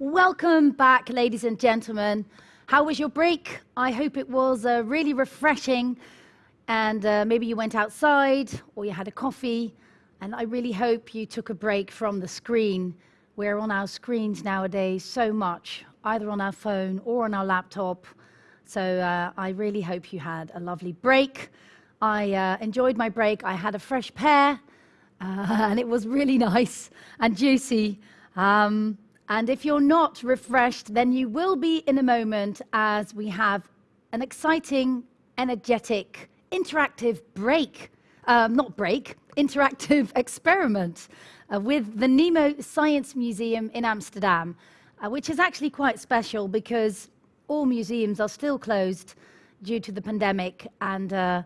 Welcome back, ladies and gentlemen. How was your break? I hope it was uh, really refreshing and uh, maybe you went outside or you had a coffee. And I really hope you took a break from the screen. We're on our screens nowadays so much, either on our phone or on our laptop. So uh, I really hope you had a lovely break. I uh, enjoyed my break. I had a fresh pear, and it was really nice and juicy. Um, and if you're not refreshed, then you will be in a moment as we have an exciting, energetic, interactive break, um, not break, interactive experiment uh, with the Nemo Science Museum in Amsterdam, uh, which is actually quite special because all museums are still closed due to the pandemic. And uh,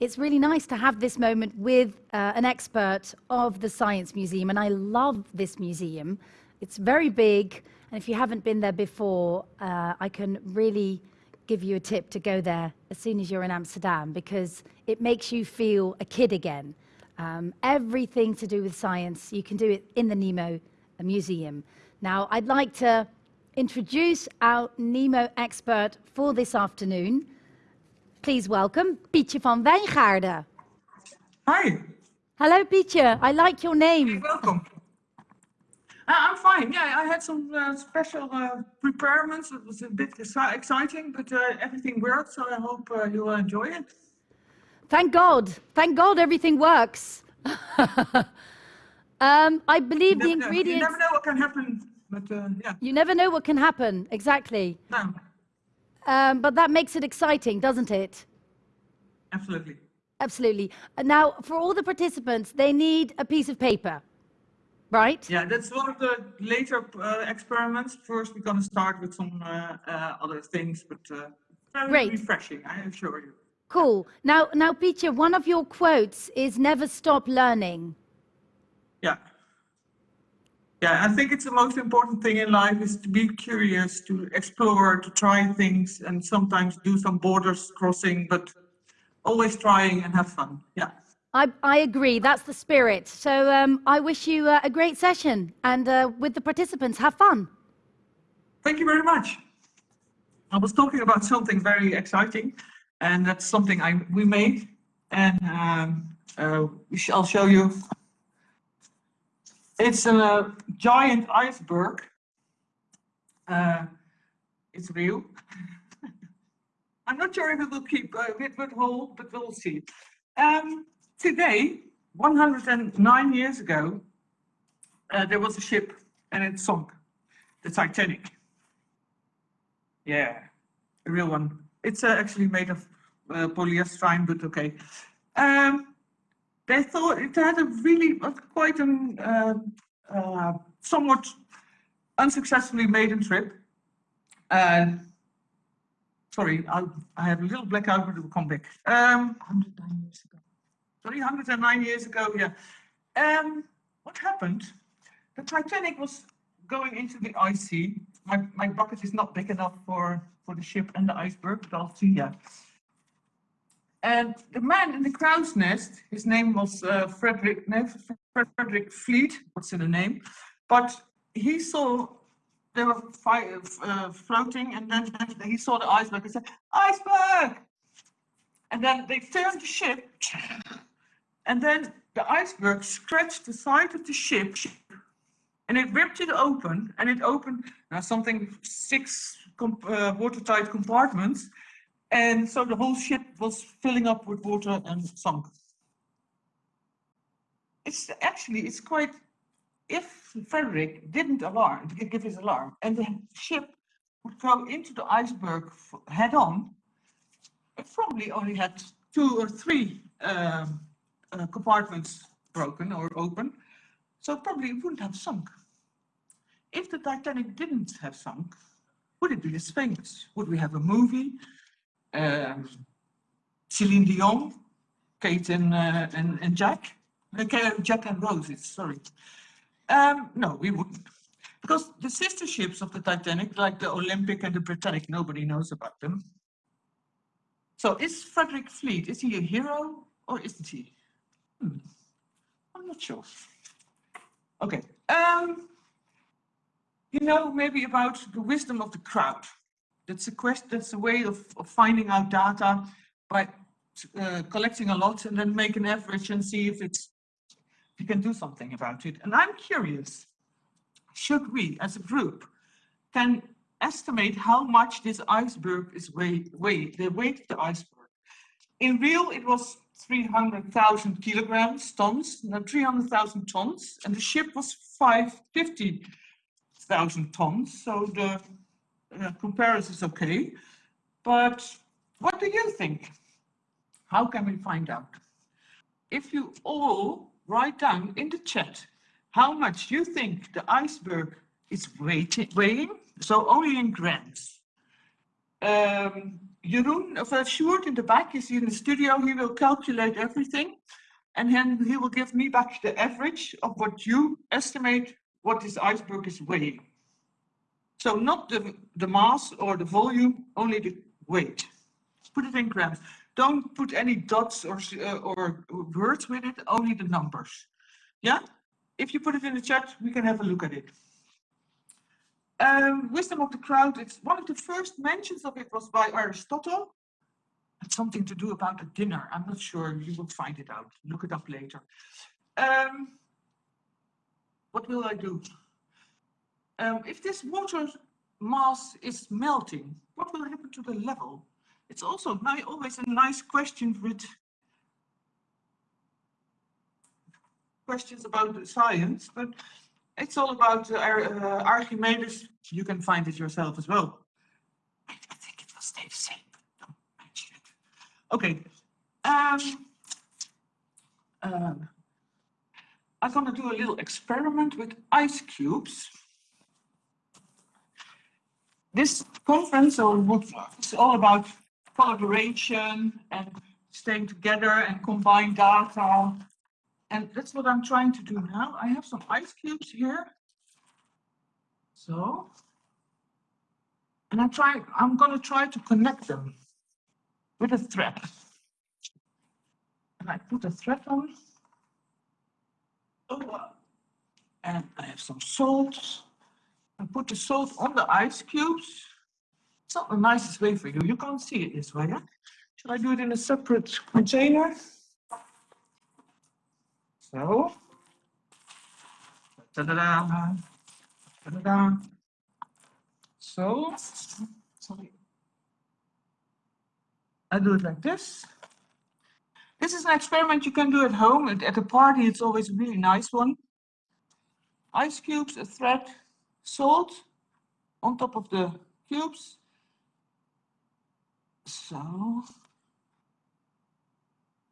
it's really nice to have this moment with uh, an expert of the Science Museum, and I love this museum. It's very big, and if you haven't been there before, uh, I can really give you a tip to go there as soon as you're in Amsterdam because it makes you feel a kid again. Um, everything to do with science, you can do it in the Nemo Museum. Now, I'd like to introduce our Nemo expert for this afternoon. Please welcome Pietje van Wijngaarden. Hi. Hello, Pietje. I like your name. Hey, welcome. Uh, I'm fine. Yeah, I had some uh, special uh, preparements. It was a bit exciting, but uh, everything worked, so I hope uh, you will enjoy it. Thank God. Thank God everything works. um, I believe the ingredients... Know. You never know what can happen, but uh, yeah. You never know what can happen, exactly. No. Um, but that makes it exciting, doesn't it? Absolutely. Absolutely. Now, for all the participants, they need a piece of paper, right? Yeah, that's one of the later uh, experiments. First, we're going to start with some uh, uh, other things, but uh, very Great. refreshing, I assure you. Cool. Now, now, Peter, one of your quotes is never stop learning. Yeah. Yeah, I think it's the most important thing in life is to be curious, to explore, to try things, and sometimes do some borders crossing, but always trying and have fun. Yeah. I, I agree. That's the spirit. So um, I wish you uh, a great session, and uh, with the participants, have fun. Thank you very much. I was talking about something very exciting, and that's something I we made, and um, uh, I'll show you it's a giant iceberg. Uh, it's real. I'm not sure if it will keep uh, it will hold, but we'll see. Um, today, 109 years ago, uh, there was a ship and it sunk, the Titanic. Yeah, a real one. It's uh, actually made of uh, polyester, but okay. Um, they thought it had a really quite an uh, uh, somewhat unsuccessfully maiden trip. And sorry, I, I a little blackout, but it will come back. Um, 109 years ago. Sorry, 109 years ago, yeah. Um, what happened? The Titanic was going into the ice sea. My, my bucket is not big enough for, for the ship and the iceberg, but I'll see, yeah. And the man in the crow's nest, his name was uh, Frederick, no, Frederick Fleet, what's in the name, but he saw they were uh, floating and then he saw the iceberg and said, iceberg! And then they turned the ship and then the iceberg scratched the side of the ship and it ripped it open and it opened now something six uh, watertight compartments and so the whole ship was filling up with water and sunk. It's actually, it's quite, if Frederick didn't alarm, give his alarm, and the ship would go into the iceberg head on, it probably only had two or three um, uh, compartments broken or open, so probably it wouldn't have sunk. If the Titanic didn't have sunk, would it be as famous? Would we have a movie? um, Celine Dion, Kate and, uh, and, and Jack. Okay, Jack and Rose, sorry. Um, no, we wouldn't. Because the sister ships of the Titanic, like the Olympic and the Britannic, nobody knows about them. So is Frederick Fleet, is he a hero or isn't he? Hmm. I'm not sure. Okay. Um, you know, maybe about the wisdom of the crowd. That's a question, that's a way of, of finding out data by uh, collecting a lot and then make an average and see if it's, if you can do something about it. And I'm curious, should we as a group can estimate how much this iceberg is weigh, weigh the weight of the iceberg. In real, it was 300,000 kilograms, tons, no, 300,000 tons, and the ship was 550,000 tons. So the uh, comparison is okay. But what do you think? How can we find out? If you all write down in the chat how much you think the iceberg is weighing, so only in grams. Um, Jeroen, of uh, Sjoerd in the back is in the studio, he will calculate everything and then he will give me back the average of what you estimate what this iceberg is weighing. So not the, the mass or the volume, only the weight. Put it in grams. Don't put any dots or, uh, or words with it, only the numbers. Yeah? If you put it in the chat, we can have a look at it. Um, wisdom of the crowd, it's one of the first mentions of it was by Aristotle. It's something to do about a dinner. I'm not sure, you will find it out. Look it up later. Um, what will I do? Um, if this water mass is melting, what will happen to the level? It's also always a nice question with questions about science, but it's all about uh, uh, Archimedes. You can find it yourself as well. I, think it stay the same. Don't mention it. Okay. Um, um, I'm going to do a little experiment with ice cubes. This conference or is all about collaboration and staying together and combine data and that's what I'm trying to do now. I have some ice cubes here. So, and I'm trying, I'm going to try to connect them with a thread. And I put a thread on. Oh, and I have some salt. I put the salt on the ice cubes. It's not the nicest way for you. You can't see it this way. Yeah? Should I do it in a separate container? So, da da da da da da. So, sorry. I do it like this. This is an experiment you can do at home. At, at a party, it's always a really nice one. Ice cubes, a thread, salt on top of the cubes. So,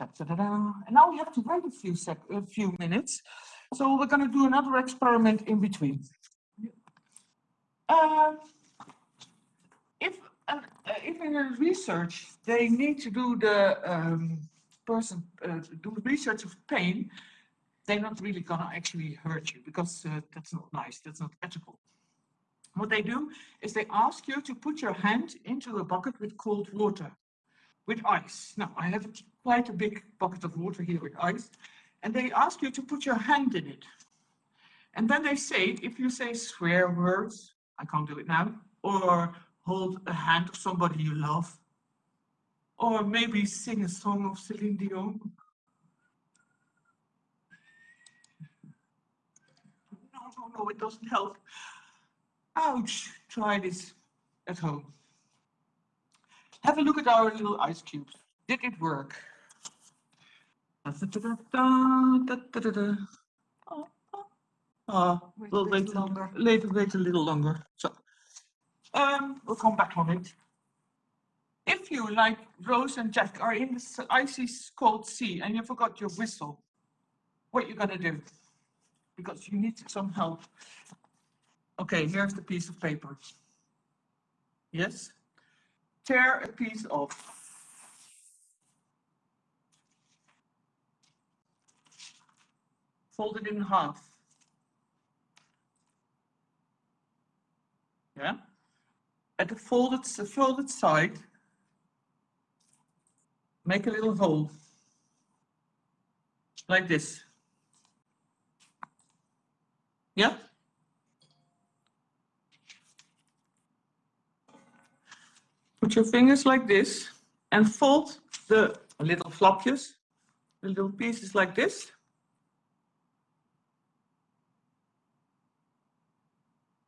and now we have to wait a few sec a few minutes. So we're going to do another experiment in between. Um, if uh, if in a research they need to do the um, person uh, do research of pain, they're not really going to actually hurt you because uh, that's not nice. That's not ethical. What they do is they ask you to put your hand into a bucket with cold water with ice. Now, I have quite a big bucket of water here with ice, and they ask you to put your hand in it. And then they say, if you say swear words, I can't do it now, or hold a hand of somebody you love, or maybe sing a song of Celine Dion. No, no, no, it doesn't help. Ouch, try this at home. Have a look at our little ice cubes. Did it work? Oh, we'll wait longer. Later, wait a little longer. So, um, we'll come back on it. If you, like Rose and Jack, are in the icy cold sea and you forgot your whistle, what you gonna do? Because you need some help. Okay, here's the piece of paper. Yes? Tear a piece off. Fold it in half. Yeah. At the folded, the folded side, make a little hole like this. Yeah. put your fingers like this and fold the little flapjes, the little pieces like this.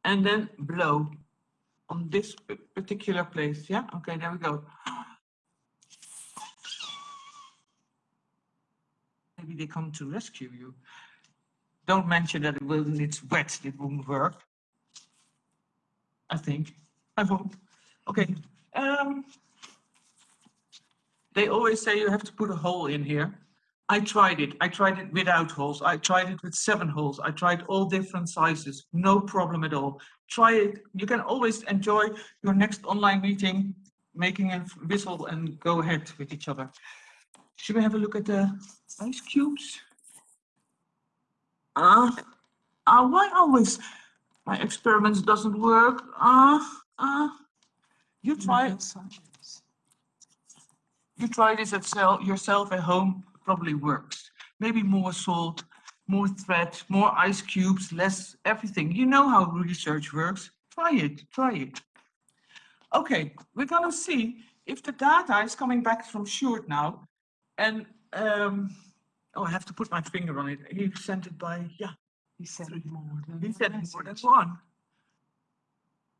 And then blow on this particular place. Yeah, okay, there we go. Maybe they come to rescue you. Don't mention that it will, it's wet, it won't work. I think, I hope. Okay, um, they always say you have to put a hole in here. I tried it. I tried it without holes. I tried it with seven holes. I tried all different sizes. No problem at all. Try it. You can always enjoy your next online meeting, making a whistle and go ahead with each other. Should we have a look at the ice cubes? Ah, uh, why always my experiments doesn't work? Ah, ah. You try it. You try this at sel- yourself at home, probably works. Maybe more salt, more thread, more ice cubes, less everything. You know how research works. Try it, try it. Okay, we're gonna see if the data is coming back from Sjoerd now. And, um, oh, I have to put my finger on it. He sent it by, yeah, He said more than he said more than one.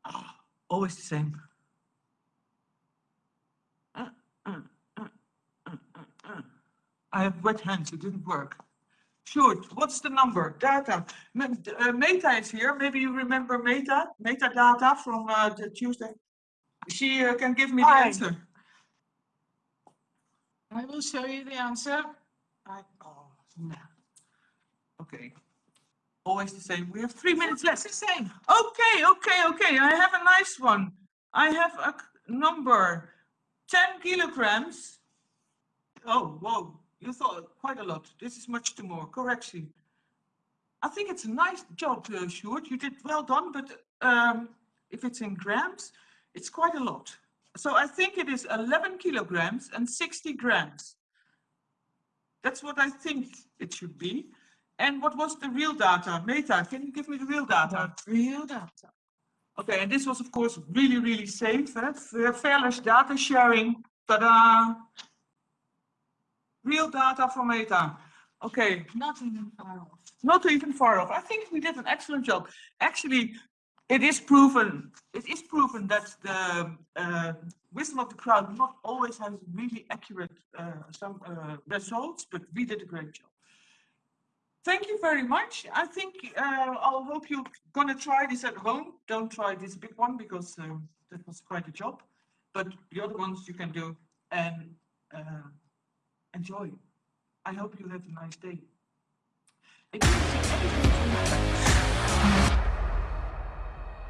Ah, Always the same. Uh, uh, uh, uh, uh, uh. I have wet hands, it didn't work. Sure, what's the number? Data. Uh, Meta is here. Maybe you remember Meta, metadata from uh, the Tuesday. She uh, can give me the answer. I will show you the answer. I, oh, no. Okay. Always the same. We have three minutes left. It's the same. Okay, okay, okay. I have a nice one. I have a number 10 kilograms. Oh, whoa. You thought quite a lot. This is much too more. Correction. I think it's a nice job, uh, Sjoerd. You did well done, but um, if it's in grams, it's quite a lot. So I think it is 11 kilograms and 60 grams. That's what I think it should be. And what was the real data? Meta, can you give me the real data? The real data. Okay, and this was of course really, really safe. Eh? Fair- Fairless data sharing. Ta-da! Real data from Meta. Okay, Not even far off. not even far off. I think we did an excellent job. Actually, it is proven. It is proven that the uh, wisdom of the crowd not always has really accurate uh, some uh, results, but we did a great job. Thank you very much. I think uh, I'll hope you're gonna try this at home. Don't try this big one because um, that was quite a job. But the other ones you can do and uh, enjoy. I hope you have a nice day.